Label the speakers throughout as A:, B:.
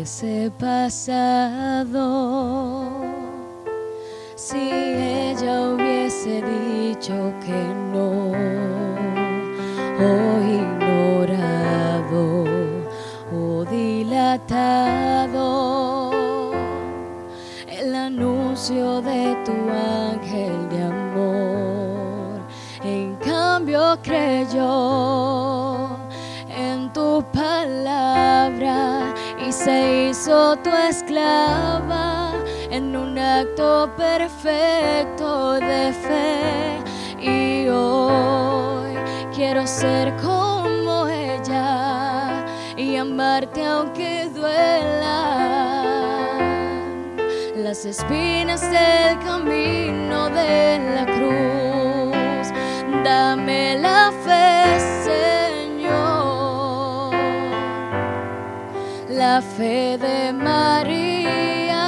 A: hubiese pasado si ella hubiese dicho que no o ignorado o dilatado el anuncio de tu ángel de amor? En cambio creyó en tu palabra se hizo tu esclava en un acto perfecto de fe. Y hoy quiero ser como ella y amarte aunque duela las espinas del camino de la cruz. Dame la fe, fe de María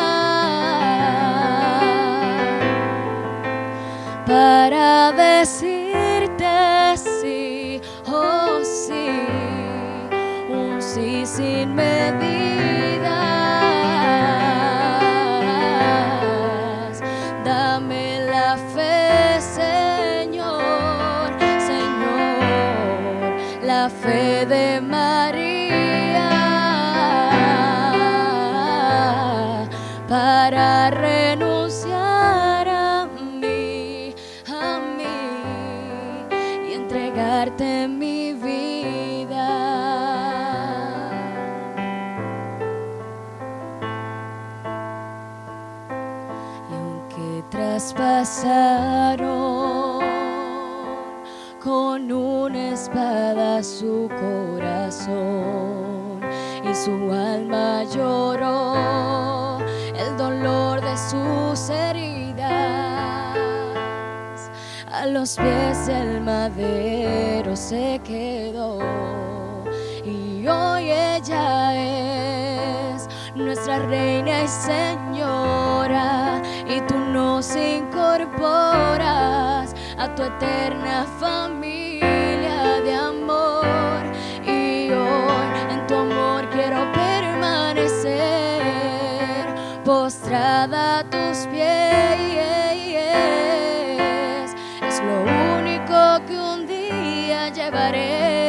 A: para decirte sí, oh sí, un sí sin medidas. Dame la fe, Señor, Señor, la fe de María para renunciar a mí, a mí y entregarte mi vida. Y aunque traspasaron con una espada su corazón y su alma lloró a los pies del madero se quedó. Y hoy ella es nuestra reina y señora y tú nos incorporas a tu eterna familia de amor. Y hoy en tu amor quiero permanecer postrada a tus pies que un día llevaré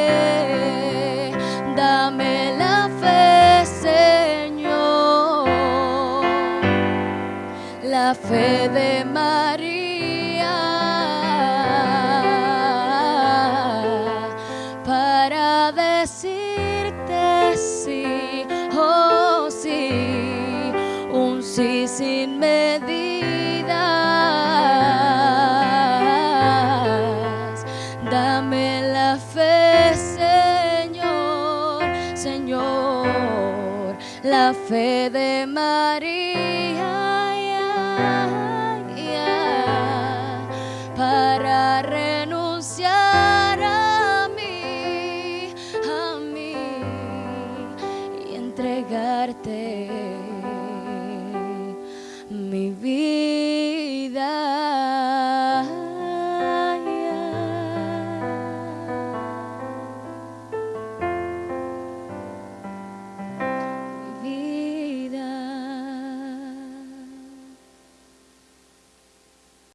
A: la fe de María para renunciar a mí, a mí y entregarte.